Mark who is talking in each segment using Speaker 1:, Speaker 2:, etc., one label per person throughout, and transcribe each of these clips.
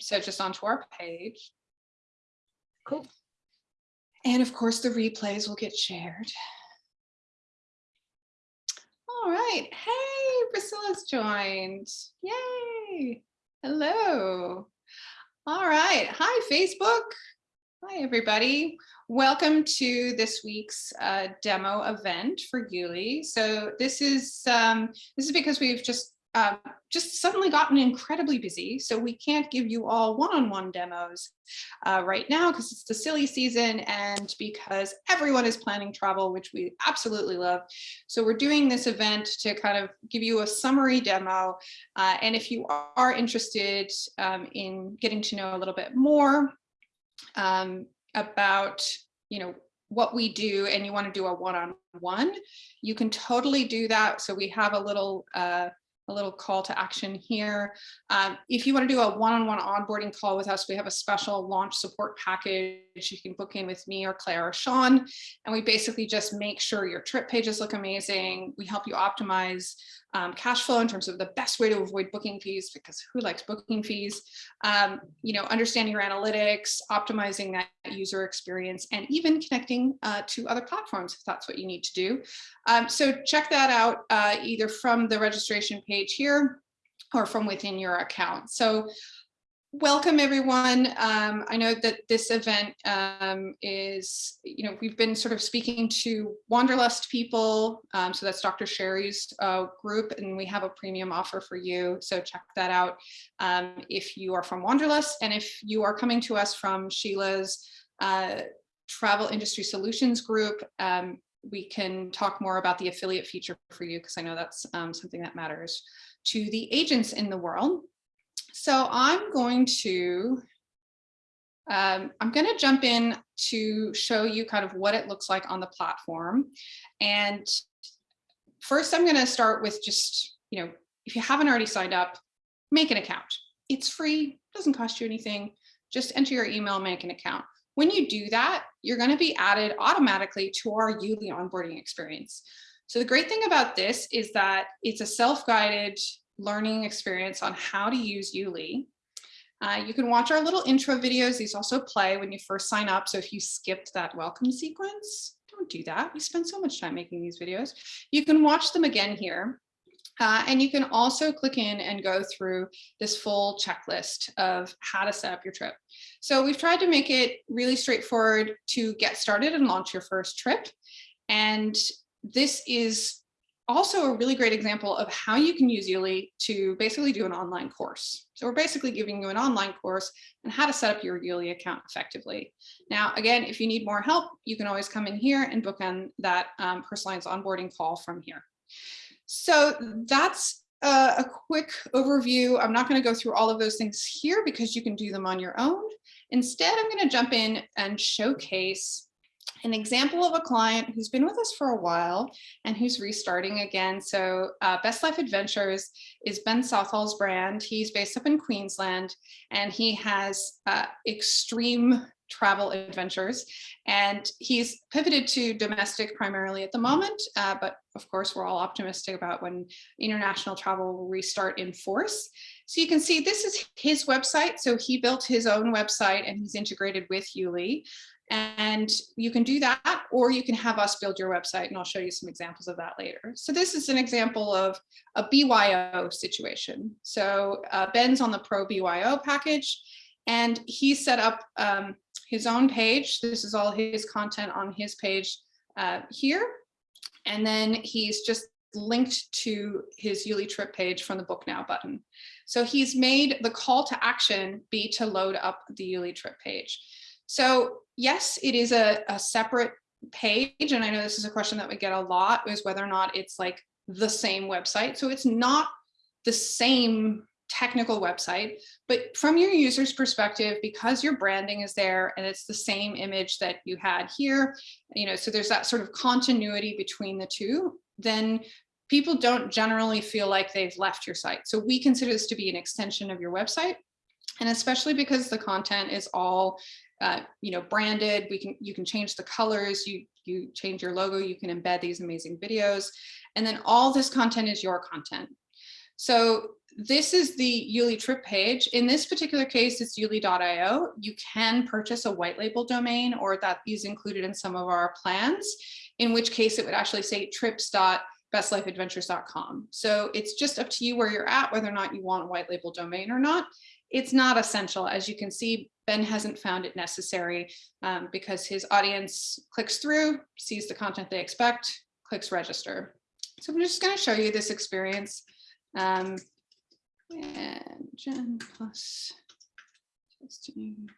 Speaker 1: so just onto our page.
Speaker 2: Cool.
Speaker 1: And of course, the replays will get shared. All right. Hey, Priscilla's joined. Yay. Hello. All right. Hi, Facebook. Hi, everybody. Welcome to this week's uh, demo event for Yuli. So this is um, this is because we've just uh, just suddenly gotten incredibly busy. So we can't give you all one-on-one -on -one demos uh, right now because it's the silly season and because everyone is planning travel, which we absolutely love. So we're doing this event to kind of give you a summary demo. Uh, and if you are interested um, in getting to know a little bit more um, about, you know, what we do and you want to do a one-on-one, -on -one, you can totally do that. So we have a little uh, a little call to action here. Um, if you want to do a one-on-one -on -one onboarding call with us, we have a special launch support package. You can book in with me or Claire or Sean, and we basically just make sure your trip pages look amazing. We help you optimize um, cash flow in terms of the best way to avoid booking fees, because who likes booking fees? Um, you know, understanding your analytics, optimizing that user experience, and even connecting uh, to other platforms if that's what you need to do. Um, so check that out uh, either from the registration page here or from within your account. So Welcome everyone. Um, I know that this event um, is, you know, we've been sort of speaking to Wanderlust people. Um, so that's Dr. Sherry's uh, group and we have a premium offer for you. So check that out um, if you are from Wanderlust and if you are coming to us from Sheila's uh, Travel Industry Solutions group, um, we can talk more about the affiliate feature for you because I know that's um, something that matters to the agents in the world. So I'm going to, um, I'm going to jump in to show you kind of what it looks like on the platform. And first, I'm going to start with just, you know, if you haven't already signed up, make an account. It's free, doesn't cost you anything. Just enter your email, make an account. When you do that, you're going to be added automatically to our Yuli onboarding experience. So the great thing about this is that it's a self-guided learning experience on how to use Yuli. Uh, you can watch our little intro videos. These also play when you first sign up. So if you skipped that welcome sequence, don't do that. We spend so much time making these videos. You can watch them again here. Uh, and you can also click in and go through this full checklist of how to set up your trip. So we've tried to make it really straightforward to get started and launch your first trip. And this is also a really great example of how you can use Yuli to basically do an online course. So we're basically giving you an online course on how to set up your Yuli account effectively. Now, again, if you need more help, you can always come in here and book on that um, personalized onboarding call from here. So that's a, a quick overview. I'm not going to go through all of those things here because you can do them on your own. Instead, I'm going to jump in and showcase an example of a client who's been with us for a while and who's restarting again. So uh, Best Life Adventures is Ben Southall's brand. He's based up in Queensland and he has uh, extreme travel adventures and he's pivoted to domestic primarily at the moment uh, but of course we're all optimistic about when international travel will restart in force so you can see this is his website so he built his own website and he's integrated with Yuli and you can do that, or you can have us build your website, and I'll show you some examples of that later. So this is an example of a BYO situation. So uh, Ben's on the Pro BYO package, and he set up um, his own page. This is all his content on his page uh, here. And then he's just linked to his Yuli trip page from the book now button. So he's made the call to action be to load up the Yuli trip page. So yes, it is a, a separate page. And I know this is a question that we get a lot is whether or not it's like the same website. So it's not the same technical website, but from your user's perspective, because your branding is there and it's the same image that you had here, you know, so there's that sort of continuity between the two, then people don't generally feel like they've left your site. So we consider this to be an extension of your website. And especially because the content is all uh, you know, branded. We can you can change the colors. You you change your logo. You can embed these amazing videos, and then all this content is your content. So this is the Yuli trip page. In this particular case, it's yuli.io. You can purchase a white label domain or that is included in some of our plans, in which case it would actually say trips.bestlifeadventures.com. So it's just up to you where you're at, whether or not you want a white label domain or not. It's not essential. As you can see, Ben hasn't found it necessary um, because his audience clicks through, sees the content they expect, clicks register. So I'm just going to show you this experience. Um, and Jen plus testing.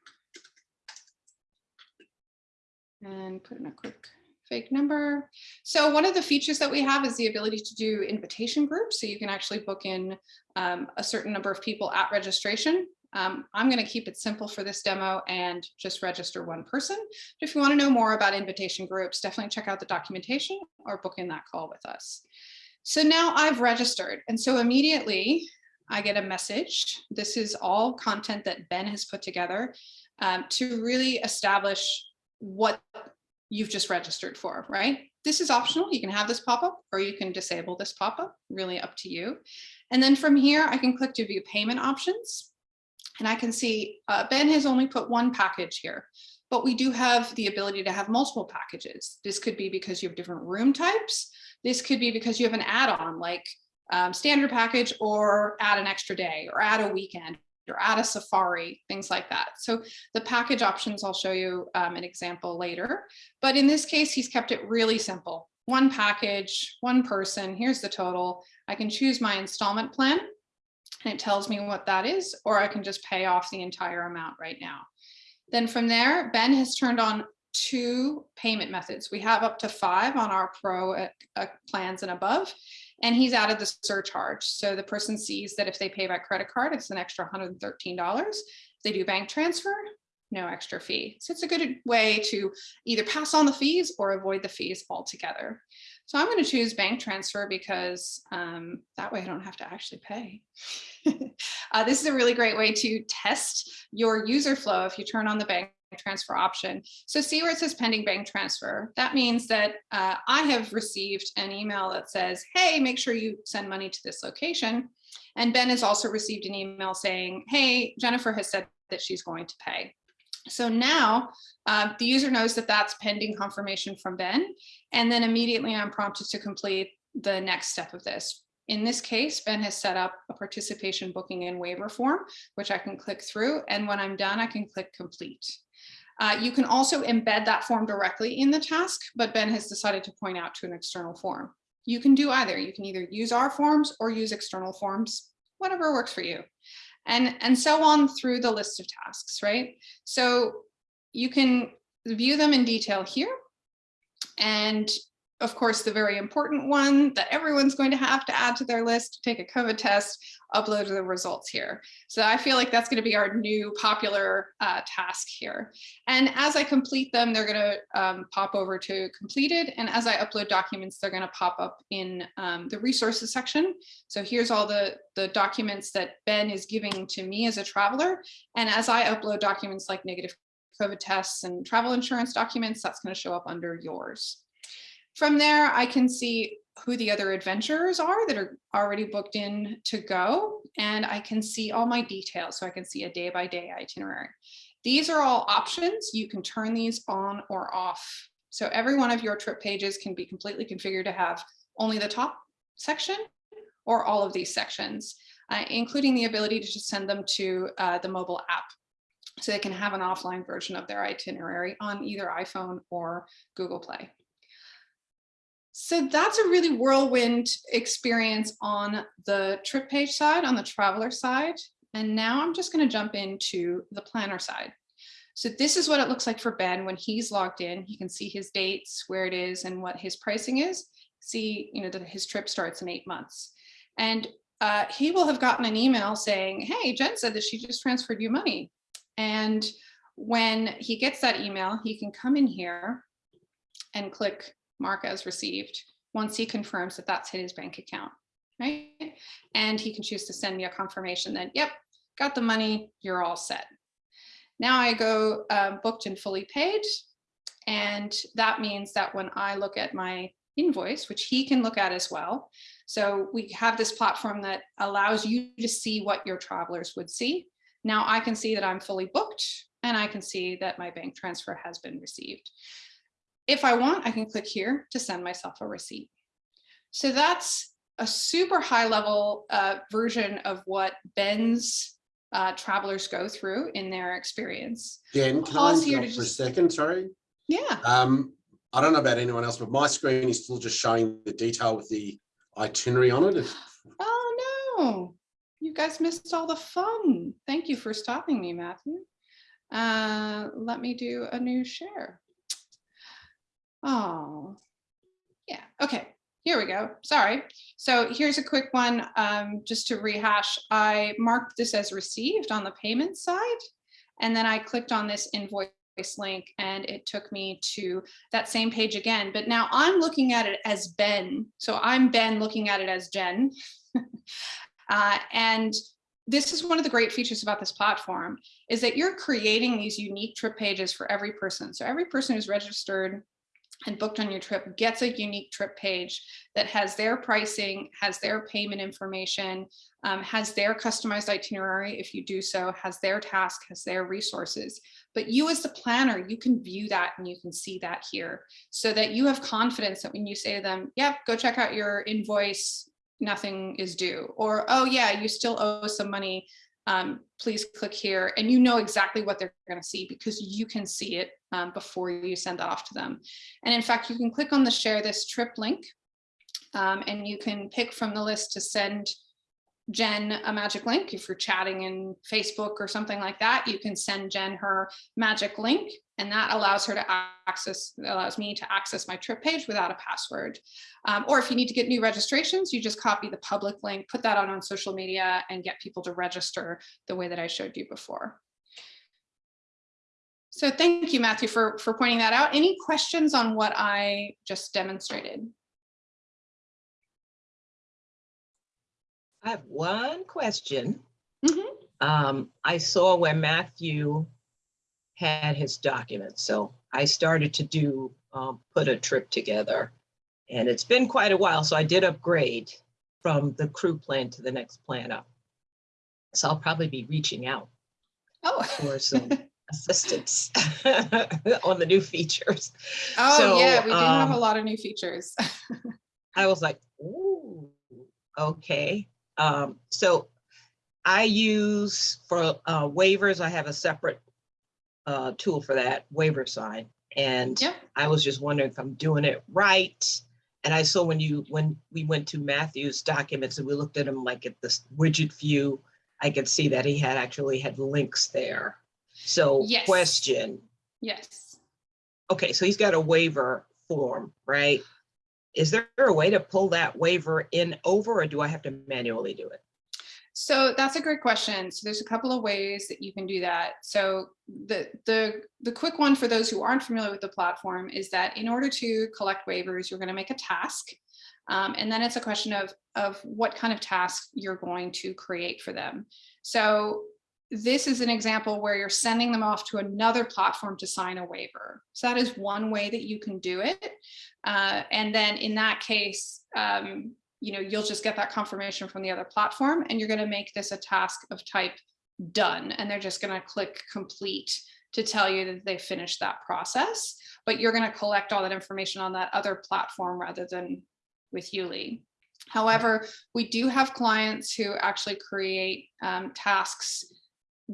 Speaker 1: And put in a quick fake number. So one of the features that we have is the ability to do invitation groups. So you can actually book in um, a certain number of people at registration. Um, I'm going to keep it simple for this demo and just register one person. But if you want to know more about invitation groups, definitely check out the documentation or book in that call with us. So now I've registered. And so immediately I get a message. This is all content that Ben has put together um, to really establish what you've just registered for, right? This is optional. You can have this pop up or you can disable this pop up, really up to you. And then from here, I can click to view payment options. And I can see uh, Ben has only put one package here, but we do have the ability to have multiple packages. This could be because you have different room types. This could be because you have an add-on like um, standard package or add an extra day or add a weekend or add a safari, things like that. So the package options, I'll show you um, an example later. But in this case, he's kept it really simple. One package, one person, here's the total. I can choose my installment plan and it tells me what that is, or I can just pay off the entire amount right now. Then from there, Ben has turned on two payment methods. We have up to five on our pro uh, uh, plans and above, and he's added the surcharge. So the person sees that if they pay by credit card, it's an extra $113. If they do bank transfer, no extra fee. So it's a good way to either pass on the fees or avoid the fees altogether. So I'm going to choose bank transfer because um, that way I don't have to actually pay. uh, this is a really great way to test your user flow if you turn on the bank transfer option. So see where it says pending bank transfer. That means that uh, I have received an email that says, hey, make sure you send money to this location. And Ben has also received an email saying, hey, Jennifer has said that she's going to pay. So now uh, the user knows that that's pending confirmation from Ben. And then immediately I'm prompted to complete the next step of this. In this case, Ben has set up a participation booking and waiver form, which I can click through. And when I'm done, I can click complete. Uh, you can also embed that form directly in the task, but Ben has decided to point out to an external form. You can do either. You can either use our forms or use external forms, whatever works for you. And, and so on through the list of tasks, right? So you can view them in detail here. And of course, the very important one that everyone's going to have to add to their list, take a COVID test, upload the results here. So I feel like that's going to be our new popular uh, task here. And as I complete them, they're going to um, pop over to completed. And as I upload documents, they're going to pop up in um, the resources section. So here's all the, the documents that Ben is giving to me as a traveler. And as I upload documents like negative COVID tests and travel insurance documents, that's going to show up under yours. From there, I can see who the other adventurers are that are already booked in to go, and I can see all my details. So I can see a day by day itinerary. These are all options. You can turn these on or off. So every one of your trip pages can be completely configured to have only the top section or all of these sections, uh, including the ability to just send them to uh, the mobile app so they can have an offline version of their itinerary on either iPhone or Google Play. So that's a really whirlwind experience on the trip page side, on the traveler side. And now I'm just going to jump into the planner side. So this is what it looks like for Ben when he's logged in. He can see his dates, where it is, and what his pricing is. See, you know, that his trip starts in eight months. And uh, he will have gotten an email saying, hey, Jen said that she just transferred you money. And when he gets that email, he can come in here and click mark as received once he confirms that that's his bank account, right? And he can choose to send me a confirmation that, yep, got the money, you're all set. Now I go uh, booked and fully paid. And that means that when I look at my invoice, which he can look at as well. So we have this platform that allows you to see what your travelers would see. Now I can see that I'm fully booked and I can see that my bank transfer has been received. If I want, I can click here to send myself a receipt. So that's a super high level uh, version of what Ben's uh, travelers go through in their experience.
Speaker 3: Jen, can I
Speaker 1: Pause here to
Speaker 3: interrupt for a second? Sorry.
Speaker 1: Yeah.
Speaker 3: Um, I don't know about anyone else, but my screen is still just showing the detail with the itinerary on it.
Speaker 1: Oh, no. You guys missed all the fun. Thank you for stopping me, Matthew. Uh, let me do a new share. Oh, yeah. Okay, here we go. Sorry. So here's a quick one, um, just to rehash. I marked this as received on the payment side, and then I clicked on this invoice link and it took me to that same page again, but now I'm looking at it as Ben. So I'm Ben looking at it as Jen. Uh, and this is one of the great features about this platform is that you're creating these unique trip pages for every person. So every person who's registered and booked on your trip gets a unique trip page that has their pricing, has their payment information, um, has their customized itinerary if you do so, has their task, has their resources. But you as the planner, you can view that and you can see that here so that you have confidence that when you say to them, yep, go check out your invoice, nothing is due. Or, oh yeah, you still owe some money, um, please click here. And you know exactly what they're gonna see because you can see it um, before you send that off to them. And in fact, you can click on the share this trip link um, and you can pick from the list to send Jen a magic link. If you're chatting in Facebook or something like that, you can send Jen her magic link and that allows her to access, allows me to access my trip page without a password. Um, or if you need to get new registrations, you just copy the public link, put that out on social media and get people to register the way that I showed you before. So thank you, Matthew, for, for pointing that out. Any questions on what I just demonstrated?
Speaker 2: I have one question.
Speaker 1: Mhm.
Speaker 2: Um, I saw where Matthew had his documents, so I started to do, um, put a trip together. And it's been quite a while, so I did upgrade from the crew plan to the next plan up. So I'll probably be reaching out
Speaker 1: Oh,
Speaker 2: for some assistance on the new features.
Speaker 1: oh
Speaker 2: So,
Speaker 1: yeah, we do have a
Speaker 2: um,
Speaker 1: lot of new features.
Speaker 2: I was like, ooh, okay. Um, so I use for uh, waivers, I have a separate uh, tool for that waiver sign. And
Speaker 1: Yep.
Speaker 2: I was just wondering if I'm doing it right. And I saw when you, when we went to Matthew's documents and we looked at them like at this widget view, I could see that he had actually had links there. So
Speaker 1: Yes.
Speaker 2: question,
Speaker 1: Yes.
Speaker 2: okay, so he's got a waiver form, right? Is there a way to pull that waiver in over or do I have to manually do it?
Speaker 1: So that's a great question. So there's a couple of ways that you can do that. So the, the, the quick one for those who aren't familiar with the platform is that in order to collect waivers, you're going to make a task. Um, and then it's a question of, of what kind of task you're going to create for them. So this is an example where you're sending them off to another platform to sign a waiver. So that is one way that you can do it. Uh, and then in that case, um, you know, you'll just get that confirmation from the other platform and you're going to make this a task of type done. And they're just going to click complete to tell you that they finished that process. But you're going to collect all that information on that other platform rather than with Yuli. However, we do have clients who actually create um, tasks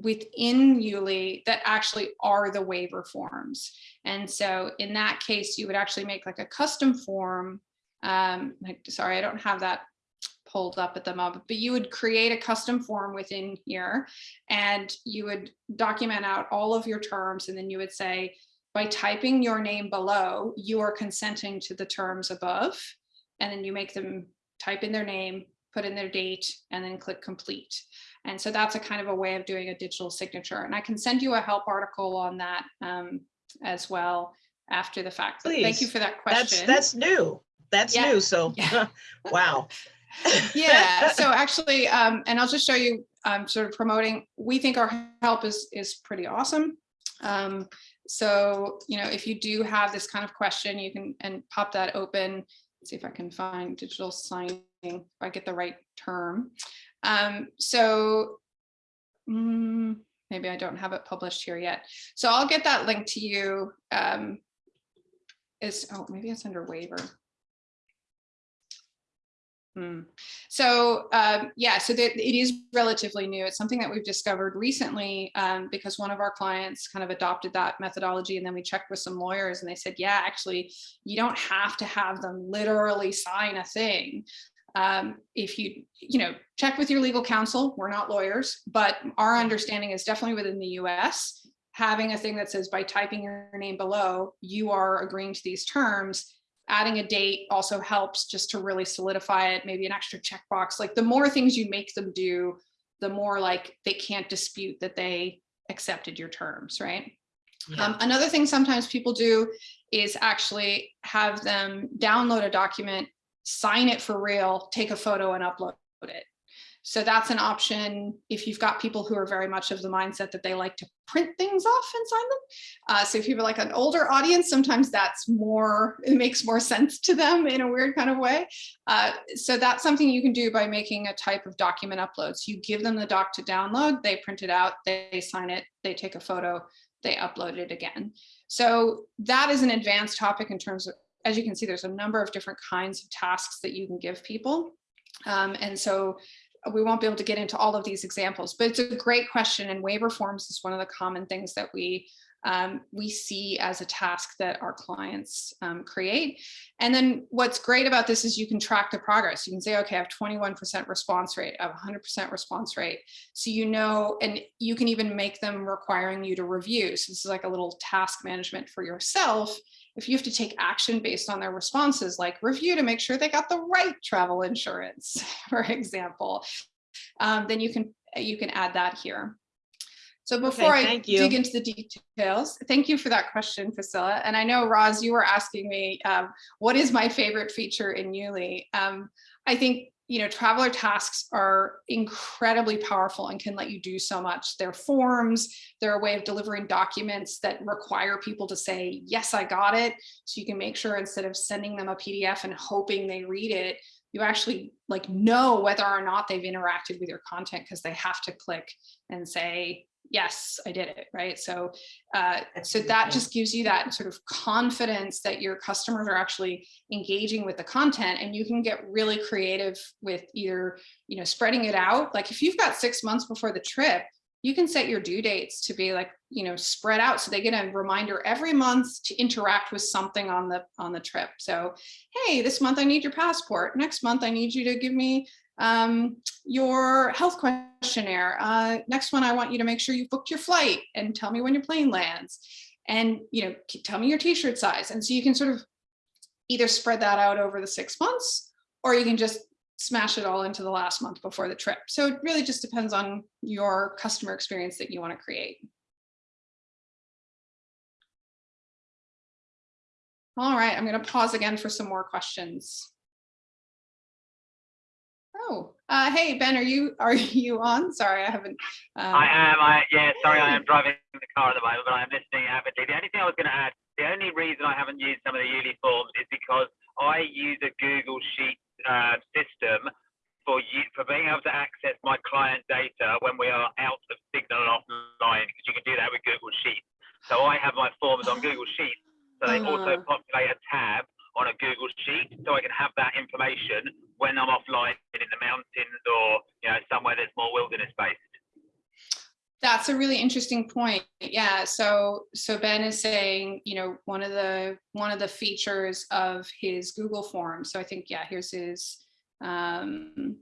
Speaker 1: within Yuli that actually are the waiver forms. And so in that case, you would actually make like a custom form. Um, like, sorry, I don't have that pulled up at the moment, but you would create a custom form within here and you would document out all of your terms. And then you would say, by typing your name below, you are consenting to the terms above. And then you make them type in their name, put in their date, and then click complete. And so that's a kind of a way of doing a digital signature. And I can send you a help article on that um, as well after the fact. But Thank you for that question.
Speaker 2: that's that's new. That's
Speaker 1: Yeah,
Speaker 2: new. So,
Speaker 1: yeah.
Speaker 2: wow.
Speaker 1: yeah so actually um and i'll just show you um sort of promoting we think our help is is pretty awesome um so you know if you do have this kind of question you can and pop that open see if i can find digital signing if I get the right term. Um, so mm, maybe I don't have it published here yet. So I'll get that link to you. Um, is oh maybe it's under waiver. Hmm. So um, yeah, so that it is relatively new. It's something that we've discovered recently um, because one of our clients kind of adopted that methodology and then we checked with some lawyers and they said, yeah, actually, you don't have to have them literally sign a thing. Um, if you, you know, check with your legal counsel, we're not lawyers, but our understanding is definitely within the US, having a thing that says by typing your name below, you are agreeing to these terms adding a date also helps just to really solidify it, maybe an extra checkbox. Like the more things you make them do, the more like they can't dispute that they accepted your terms, right?
Speaker 2: Yeah.
Speaker 1: Um, another thing sometimes people do is actually have them download a document, sign it for real, take a photo and upload it. So that's an option if you've got people who are very much of the mindset that they like to print things off and sign them. Uh, so if you have like an older audience, sometimes that's more, it makes more sense to them in a weird kind of way. Uh, so that's something you can do by making a type of document upload. So you give them the doc to download, they print it out, they sign it, they take a photo, they upload it again. So that is an advanced topic in terms of, as you can see, there's a number of different kinds of tasks that you can give people. Um, and so we won't be able to get into all of these examples, but it's a great question and waiver forms is one of the common things that we um, we see as a task that our clients um, create. And then what's great about this is you can track the progress. You can say, okay, I have 21% response rate, I have 100% response rate. So you know, and you can even make them requiring you to review. So this is like a little task management for yourself if you have to take action based on their responses, like review to make sure they got the right travel insurance, for example, um, then you can you can add that here. So before
Speaker 2: Okay,
Speaker 1: I
Speaker 2: you.
Speaker 1: dig into the details, thank you for that question, Priscilla. And I know, Roz, you were asking me, um, what is my favorite feature in Yuli? Um, I think you know, traveler tasks are incredibly powerful and can let you do so much. They're forms, they're a way of delivering documents that require people to say, yes, I got it. So you can make sure instead of sending them a PDF and hoping they read it, you actually like know whether or not they've interacted with your content because they have to click and say, yes, I did it, right? So, uh, so that just gives you that sort of confidence that your customers are actually engaging with the content and you can get really creative with either, you know, spreading it out. Like if you've got six months before the trip, you can set your due dates to be like, you know, spread out so they get a reminder every month to interact with something on the on the trip. So, hey, this month I need your passport. Next month I need you to give me um, your health questionnaire. Uh, next one, I want you to make sure you've booked your flight and tell me when your plane lands. And, you know, tell me your t-shirt size. And so you can sort of either spread that out over the six months, or you can just smash it all into the last month before the trip. So it really just depends on your customer experience that you want to create. All right, I'm going to pause again for some more questions. Oh, uh, hey, Ben, are you are you on? Sorry, I haven't. Um,
Speaker 4: I am. I yeah. Sorry, I am driving the car at the moment, but I am listening avidly. The only thing I was going to add, the only reason I haven't used some of the Yuli forms is because I use a Google Sheet uh, system for you for being able to access my client data when we are out of signal and offline, because you can do that with Google Sheets. So I have my forms on Google Sheets, so they also
Speaker 1: Uh-huh.
Speaker 4: populate a tab on a Google Sheet, so I can have that information when I'm offline in the mountains or you know somewhere that's more wilderness based.
Speaker 1: That's a really interesting point. Yeah. So so Ben is saying, you know, one of the one of the features of his Google form. So I think, yeah, here's his um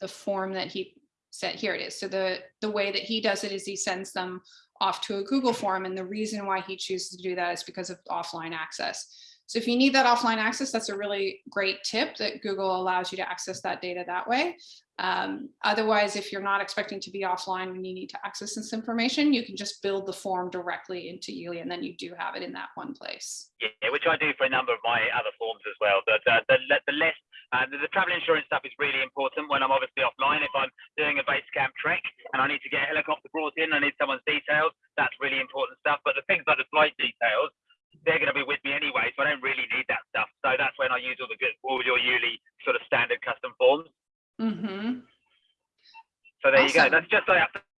Speaker 1: the form that he said here it is. So the the way that he does it is he sends them off to a Google form. And the reason why he chooses to do that is because of offline access. So if you need that offline access, that's a really great tip that Google allows you to access that data that way. Um, otherwise, if you're not expecting to be offline when you need to access this information, you can just build the form directly into Yuli and then you do have it in that one place.
Speaker 4: Yeah, which I do for a number of my other forms as well. But uh, the, the less, uh, the, the travel insurance stuff is really important when I'm obviously offline. If I'm doing a base camp trek and I need to get a helicopter brought in, I need someone's details. That's really important stuff. But the things like the flight details, they're going to be with me anyway, so I don't really need that stuff. So that's when I use all the good, all your Yuli sort of standard custom Mm-hmm.
Speaker 1: So there awesome.
Speaker 4: you go. That's just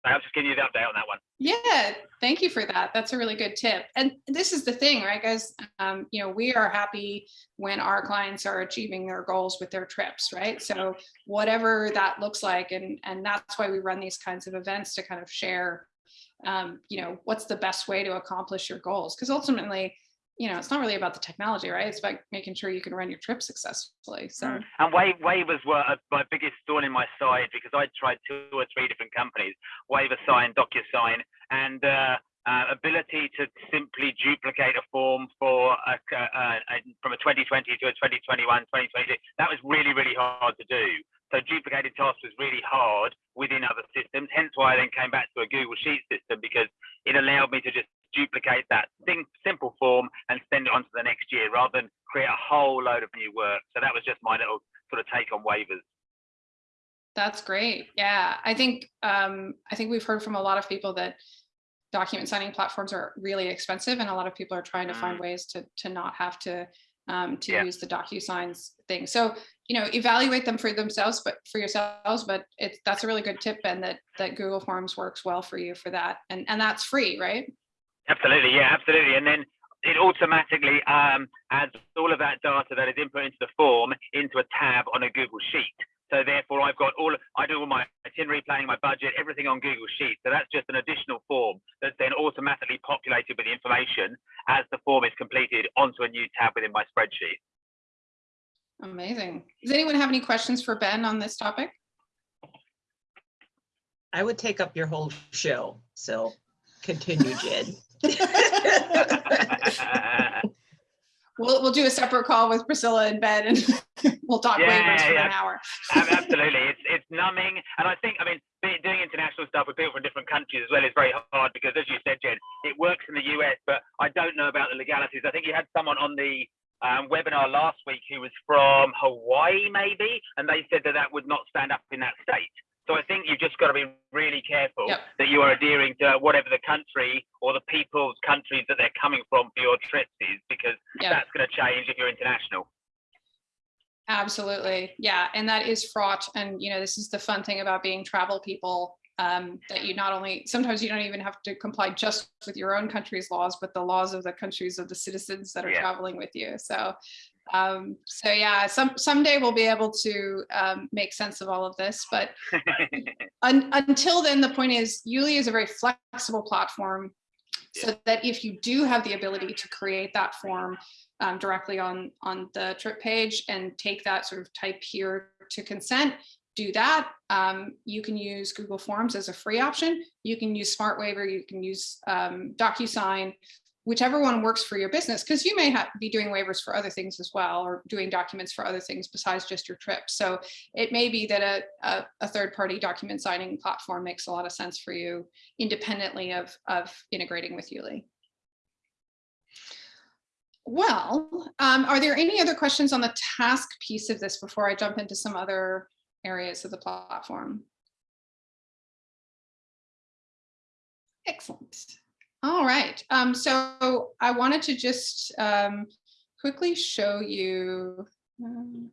Speaker 4: I was just giving you the update on that one.
Speaker 1: Yeah, thank you for that. That's a really good tip. And this is the thing, right, guys? Um, you know, we are happy when our clients are achieving their goals with their trips, right? So whatever that looks like, and and that's why we run these kinds of events to kind of share, um, you know, what's the best way to accomplish your goals? Because ultimately, you know, it's not really about the technology, right? It's about making sure you can run your trip successfully. So
Speaker 4: And wa- waivers were uh, my biggest thorn in my side because I tried two or three different companies, Waiver Sign, DocuSign, and uh, uh, ability to simply duplicate a form for a, uh, a- from a 2020 to a 2021, 2022. That was really, really hard to do. So duplicated tasks was really hard within other systems. Hence why I then came back to a Google Sheet system because it allowed me to just duplicate that thing, simple form and send it on to the next year rather than create a whole load of new work. So that was just my little sort of take on waivers.
Speaker 1: That's great. Yeah, I think um, I think we've heard from a lot of people that document signing platforms are really expensive, and a lot of people are trying to find ways to to not have to um, to
Speaker 4: Yeah.
Speaker 1: use the DocuSigns thing. So you know, evaluate them for themselves, but for yourselves. But it's that's a really good tip, and that that Google Forms works well for you for that, and and that's free, right?
Speaker 4: Absolutely, yeah, absolutely. And then it automatically um, adds all of that data that is input into the form into a tab on a Google Sheet. So therefore, I've got all I do all my itinerary planning, my budget, everything on Google Sheets. So that's just an additional form that's then automatically populated with the information as the form is completed onto a new tab within my spreadsheet.
Speaker 1: Amazing. Does anyone have any questions for Ben on this topic?
Speaker 2: I would take up your whole show, so continue, Jed.
Speaker 1: We'll we'll do a separate call with Priscilla and Ben, and we'll talk
Speaker 4: Yeah,
Speaker 1: waivers for
Speaker 4: yeah.
Speaker 1: an hour.
Speaker 4: Absolutely, it's it's numbing, and I think I mean doing international stuff with people from different countries as well is very hard because, as you said, Jen, it works in the US, but I don't know about the legalities. I think you had someone on the um, webinar last week who was from Hawaii, maybe, and they said that that would not stand up in that state. So I think you've just got to be really careful
Speaker 1: Yep.
Speaker 4: that you are adhering to whatever the country or the people's countries that they're coming from for your trips is, because
Speaker 1: Yeah.
Speaker 4: that's going to change if you're international.
Speaker 1: Absolutely. Yeah. And that is fraught. And, you know, this is the fun thing about being travel people um, that you not only, sometimes you don't even have to comply just with your own country's laws, but the laws of the countries of the citizens that are
Speaker 4: Yeah.
Speaker 1: traveling with you. So, um, so yeah, some, someday we'll be able to um, make sense of all of this, but un- until then, the point is Yuli is a very flexible platform so that if you do have the ability to create that form um, directly on, on the trip page and take that sort of type here to consent, do that. Um, you can use Google Forms as a free option. You can use Smart Waiver, you can use um, DocuSign, whichever one works for your business, because you may have, be doing waivers for other things as well, or doing documents for other things besides just your trip. So it may be that a, a, a third-party document signing platform makes a lot of sense for you independently of, of integrating with Yuli. Well, um, are there any other questions on the task piece of this before I jump into some other areas of the platform? Excellent. All right. Um, so I wanted to just um, quickly show you. um,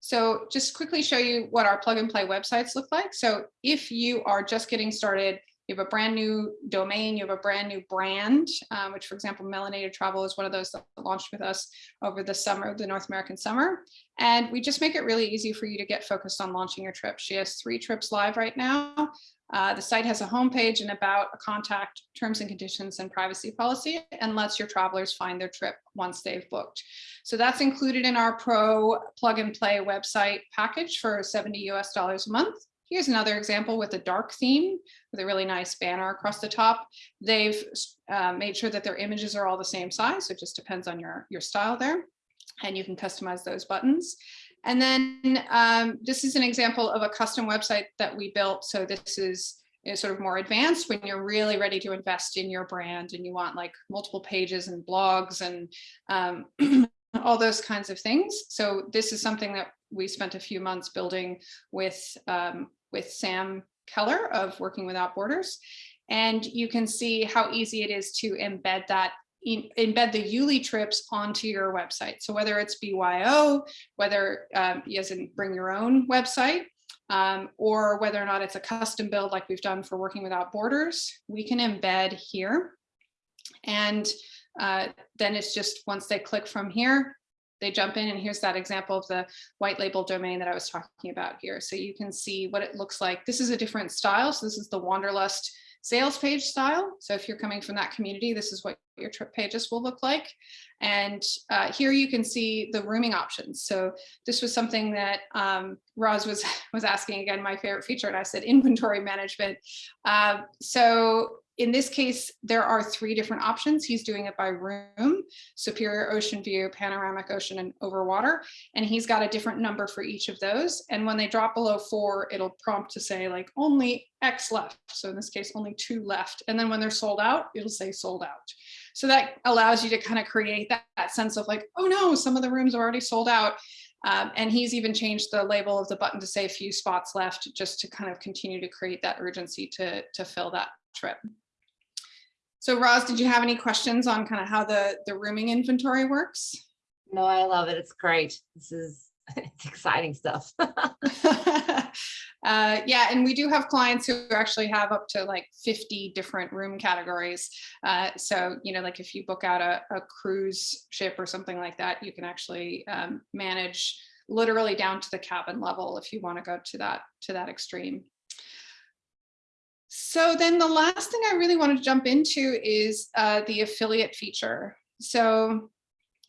Speaker 1: so just quickly show you what our plug and play websites look like. So if you are just getting started, you have a brand new domain, you have a brand new brand, um, which for example, Melanated Travel is one of those that launched with us over the summer, the North American summer. And we just make it really easy for you to get focused on launching your trip. She has three trips live right now. Uh, the site has a homepage and about a contact terms and conditions and privacy policy and lets your travelers find their trip once they've booked. So that's included in our pro plug and play website package for 70 US dollars a month. Here's another example with a dark theme with a really nice banner across the top. They've uh, made sure that their images are all the same size. So it just depends on your, your style there. And you can customize those buttons. And then um, this is an example of a custom website that we built. So this is, is sort of more advanced when you're really ready to invest in your brand and you want like multiple pages and blogs and um, all those kinds of things. So this is something that we spent a few months building with, um, with Sam Keller of Working Without Borders. And you can see how easy it is to embed that embed the Yuli trips onto your website. So whether it's BYO, whether um, you as in bring your own website, um, or whether or not it's a custom build like we've done for Working Without Borders, we can embed here. And uh, then it's just once they click from here, they jump in and here's that example of the white label domain that I was talking about here. So you can see what it looks like. This is a different style. So this is the Wanderlust sales page style. So if you're coming from that community, this is what your trip pages will look like. And uh, here you can see the rooming options. So this was something that um, Roz was, was asking again, my favorite feature, and I said inventory management. Uh, so in this case, there are three different options. He's doing it by room, superior ocean view, panoramic ocean, and overwater. And he's got a different number for each of those. And when they drop below four, it'll prompt to say like only X left. So in this case, only two left. And then when they're sold out, it'll say sold out. So that allows you to kind of create that, that sense of like, oh no, some of the rooms are already sold out. Um, and he's even changed the label of the button to say a few spots left just to kind of continue to create that urgency to, to fill that trip. So Roz, did you have any questions on kind of how the, the rooming inventory works?
Speaker 5: No, I love it. It's great. This is it's exciting stuff.
Speaker 1: uh, yeah, and we do have clients who actually have up to like 50 different room categories. Uh, so, you know, like if you book out a, a cruise ship or something like that, you can actually um, manage literally down to the cabin level if you want to go to that to that extreme. So then the last thing I really want to jump into is uh, the affiliate feature. So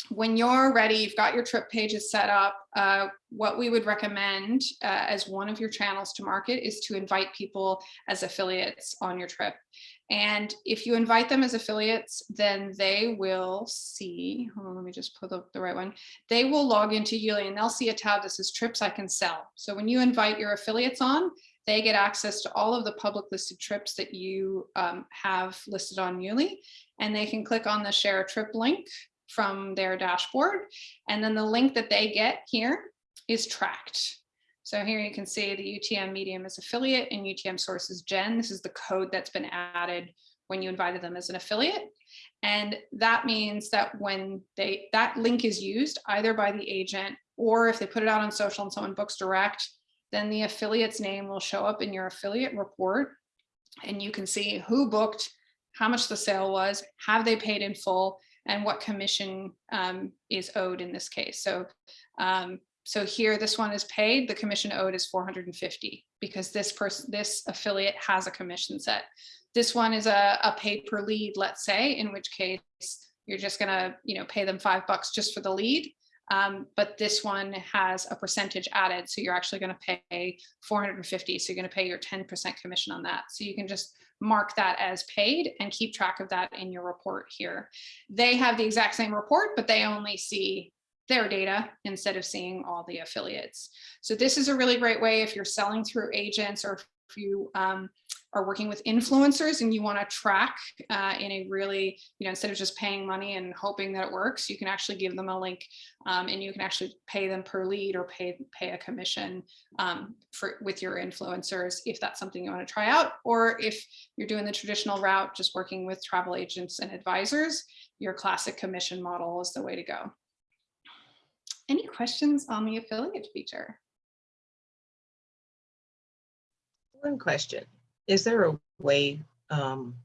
Speaker 1: when you're ready, you've got your trip pages set up, uh, what we would recommend uh, as one of your channels to market is to invite people as affiliates on your trip. And if you invite them as affiliates, then they will see, hold on, let me just put up the right one. They will log into Yuli and they'll see a tab that says trips I can sell. So when you invite your affiliates on, they get access to all of the public listed trips that you um, have listed on Yuli, and they can click on the share a trip link from their dashboard. And then the link that they get here is tracked. So here you can see the UTM medium is affiliate and UTM source is Jen. This is the code that's been added when you invited them as an affiliate. And that means that when they that link is used either by the agent or if they put it out on social and someone books direct, then the affiliate's name will show up in your affiliate report and you can see who booked, how much the sale was, have they paid in full, and what commission um, is owed in this case. So, um, so here, this one is paid, the commission owed is 450 because this person, this affiliate has a commission set. This one is a, a pay per lead, let's say, in which case you're just gonna, you know, pay them five bucks just for the lead. Um, but this one has a percentage added. So you're actually going to pay 450. So you're going to pay your 10% commission on that. So you can just mark that as paid and keep track of that in your report here. They have the exact same report, but they only see their data instead of seeing all the affiliates. So this is a really great way if you're selling through agents or you um, are working with influencers and you want to track uh, in a really, you know, instead of just paying money and hoping that it works, you can actually give them a link um, and you can actually pay them per lead or pay pay a commission um, for with your influencers if that's something you want to try out. Or if you're doing the traditional route, just working with travel agents and advisors, your classic commission model is the way to go. Any questions on the affiliate feature?
Speaker 2: One question, is there a way um,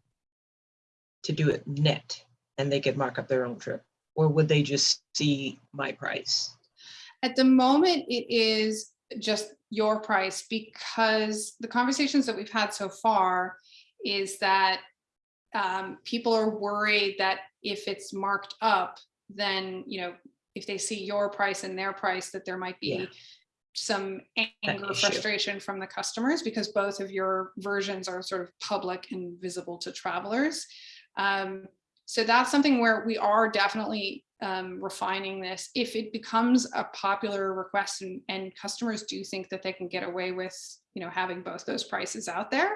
Speaker 2: to do it net and they could mark up their own trip? Or would they just see my price?
Speaker 1: At the moment, it is just your price because the conversations that we've had so far is that um, people are worried that if it's marked up, then, you know, if they see your price and their price, that there might be
Speaker 2: Yeah.
Speaker 1: Some anger, frustration from the customers because both of your versions are sort of public and visible to travelers. Um, so that's something where we are definitely um, refining this. If it becomes a popular request and, and customers do think that they can get away with, you know, having both those prices out there,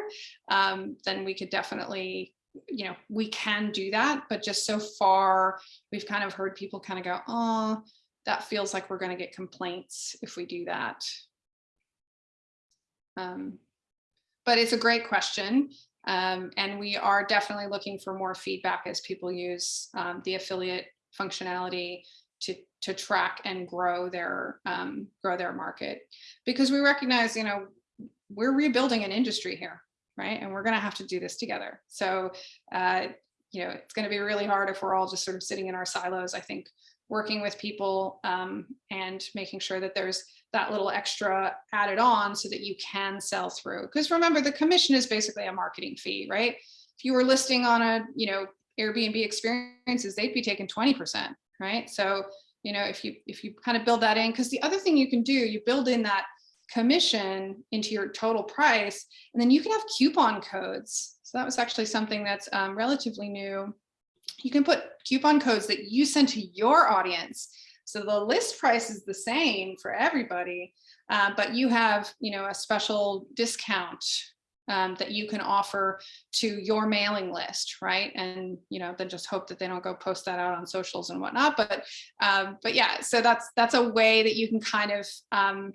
Speaker 1: um, then we could definitely, you know, we can do that. But just so far, we've kind of heard people kind of go, oh, that feels like we're going to get complaints if we do that. Um, but it's a great question. Um, and we are definitely looking for more feedback as people use um, the affiliate functionality to to track and grow their um, grow their market because we recognize you know we're rebuilding an industry here, right? And we're going to have to do this together. So, uh, you know, it's going to be really hard if we're all just sort of sitting in our silos. I think working with people um, and making sure that there's that little extra added on so that you can sell through. Because remember, the commission is basically a marketing fee, right? If you were listing on a, you know, Airbnb experiences, they'd be taking 20%, right? So, you know, if you if you kind of build that in, because the other thing you can do, you build in that commission into your total price, and then you can have coupon codes. So that was actually something that's um, relatively new. You can put coupon codes that you send to your audience. So the list price is the same for everybody, uh, but you have, you know, a special discount um, that you can offer to your mailing list, right? And you know, then just hope that they don't go post that out on socials and whatnot. But um, but yeah, so that's that's a way that you can kind of um,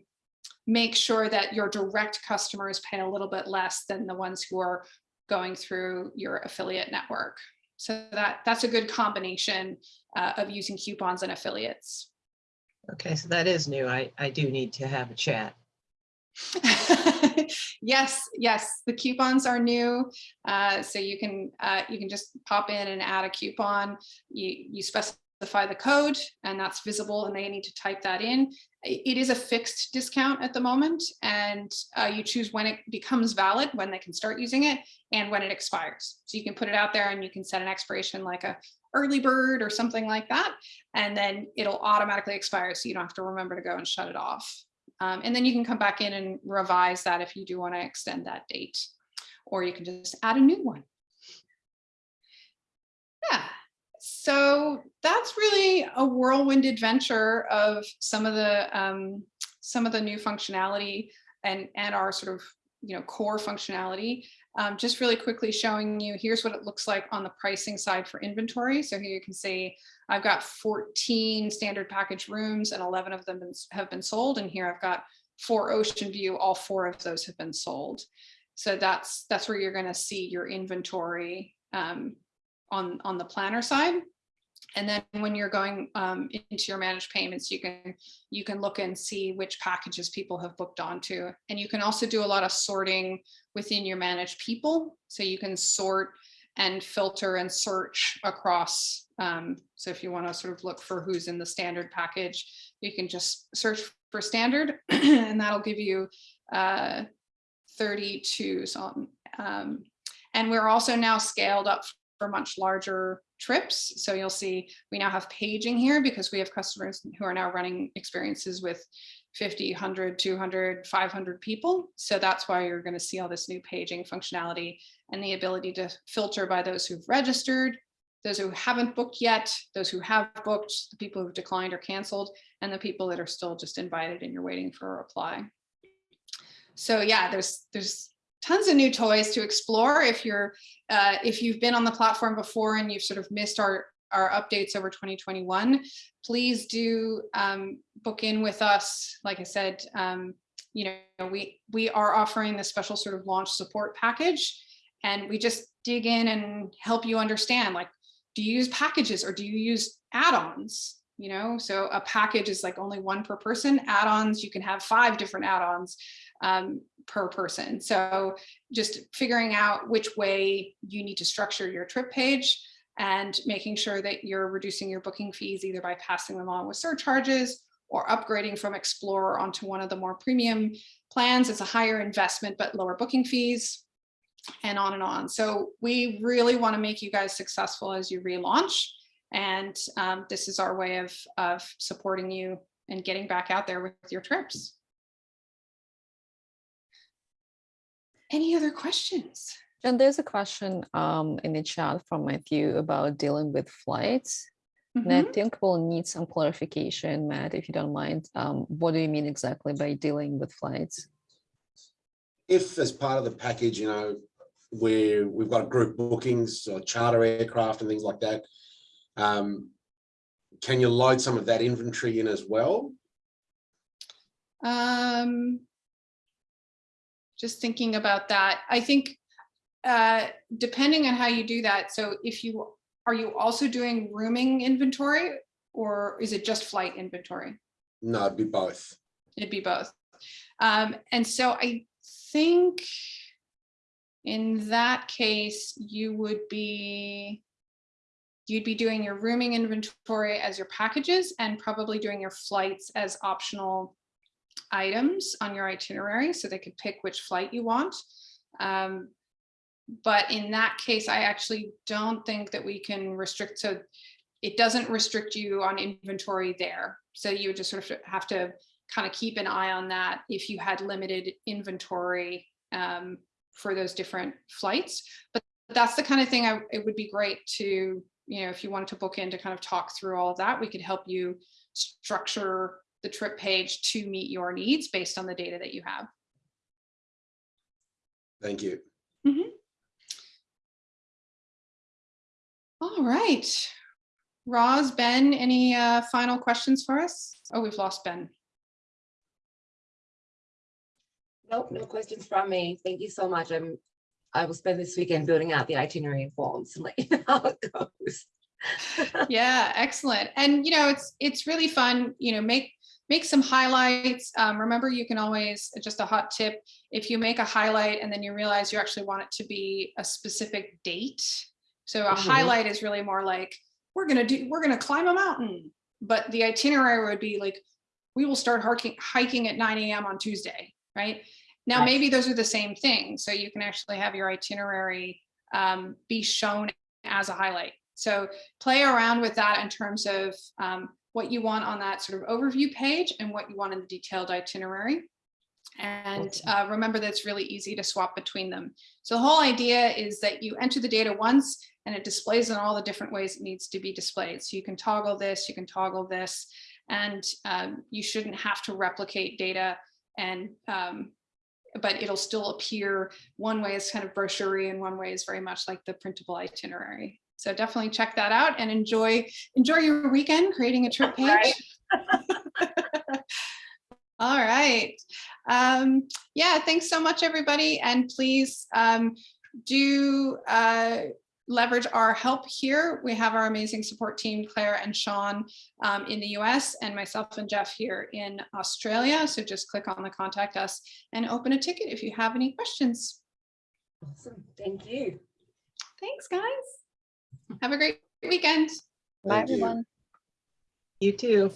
Speaker 1: make sure that your direct customers pay a little bit less than the ones who are going through your affiliate network. So that that's a good combination uh, of using coupons and affiliates.
Speaker 2: Okay, so that is new. I, I do need to have a chat.
Speaker 1: yes, yes, the coupons are new. Uh, so you can uh, you can just pop in and add a coupon. You you specify the code and that's visible and they need to type that in. It is a fixed discount at the moment and uh, you choose when it becomes valid, when they can start using it and when it expires. So you can put it out there and you can set an expiration like a early bird or something like that. And then it'll automatically expire so you don't have to remember to go and shut it off. Um, and then you can come back in and revise that if you do want to extend that date, or you can just add a new one. Yeah, so that's really a whirlwind adventure of some of the um, some of the new functionality and and our sort of you know core functionality. Um, just really quickly showing you here's what it looks like on the pricing side for inventory. So here you can see I've got 14 standard package rooms and 11 of them have been sold. And here I've got four Ocean View, all four of those have been sold. So that's that's where you're going to see your inventory um, on, on the planner side. And then when you're going um, into your managed payments, you can you can look and see which packages people have booked onto. And you can also do a lot of sorting within your managed people. So you can sort and filter and search across. Um, so if you want to sort of look for who's in the standard package, you can just search for standard and that'll give you uh, 32. So, um, and we're also now scaled up for much larger trips. So you'll see we now have paging here because we have customers who are now running experiences with 50, 100, 200, 500 people. So that's why you're going to see all this new paging functionality and the ability to filter by those who've registered, those who haven't booked yet, those who have booked, the people who've declined or canceled, and the people that are still just invited and you're waiting for a reply. So yeah, there's there's tons of new toys to explore if you're uh, if you've been on the platform before and you've sort of missed our our updates over 2021 please do um, book in with us. Like i said um, you know we we are offering this special sort of launch support package and we just dig in and help you understand like do you use packages or do you use add-ons? You know so a package is like only one per person. Add-ons you can have five different add-ons um, per person. So just figuring out which way you need to structure your trip page and making sure that you're reducing your booking fees either by passing them on with surcharges or upgrading from Explorer onto one of the more premium plans. It's a higher investment, but lower booking fees and on and on. So we really want to make you guys successful as you relaunch. And um, this is our way of, of supporting you and getting back out there with your trips. Any other questions?
Speaker 6: And there's a question um, in the chat from Matthew about dealing with flights. And I
Speaker 1: Mhm.
Speaker 6: think we'll need some clarification, Matt, if you don't mind. Um, what do you mean exactly by dealing with flights?
Speaker 3: If as part of the package, you know, where we've got group bookings or charter aircraft and things like that, um, can you load some of that inventory in as well?
Speaker 1: Um, just thinking about that, I think uh, depending on how you do that. So if you are you also doing rooming inventory or is it just flight inventory?
Speaker 3: No, it'd be both.
Speaker 1: It'd be both. Um, and so I think in that case, you would be you'd be doing your rooming inventory as your packages and probably doing your flights as optional items on your itinerary so they could pick which flight you want. Um, but in that case, I actually don't think that we can restrict, so it doesn't restrict you on inventory there. So you would just sort of have to kind of keep an eye on that if you had limited inventory um, for those different flights. But that's the kind of thing I, it would be great to, you know, if you wanted to book in to kind of talk through all of that, we could help you structure the trip page to meet your needs based on the data that you have.
Speaker 3: Thank you.
Speaker 1: All right. Roz, Ben, any uh, final questions for us? Oh, we've lost Ben.
Speaker 5: Nope, no questions from me. Thank you so much. I'm, I will spend this weekend building out the itinerary and forms and let you know how it goes.
Speaker 1: Yeah, excellent. And you know, it's it's really fun, you know, make make some highlights. Um, remember, you can always, just a hot tip, if you make a highlight and then you realize you actually want it to be a specific date. So a
Speaker 5: Mhm.
Speaker 1: highlight is really more like, we're gonna do, we're gonna climb a mountain. But the itinerary would be like, we will start hiking, hiking at 9 a.m. on Tuesday, right? Now,
Speaker 5: Right.
Speaker 1: maybe those are the same thing. So you can actually have your itinerary um, be shown as a highlight. So play around with that in terms of um, what you want on that sort of overview page and what you want in the detailed itinerary. And uh, remember that it's really easy to swap between them. So the whole idea is that you enter the data once and it displays in all the different ways it needs to be displayed. So you can toggle this, you can toggle this, and um, you shouldn't have to replicate data and um, but it'll still appear one way is kind of brochure and one way is very much like the printable itinerary. So definitely check that out and enjoy enjoy your weekend creating a trip page.
Speaker 5: Right.
Speaker 1: All right. Um, yeah, thanks so much, everybody. And please um, do uh, leverage our help here. We have our amazing support team, Claire and Sean um, in the US and myself and Jeff here in Australia. So just click on the contact us and open a ticket if you have any questions.
Speaker 5: Awesome. Thank you.
Speaker 1: Thanks, guys. Have a great weekend.
Speaker 6: Bye,
Speaker 3: Thank you.
Speaker 6: everyone.
Speaker 2: You too.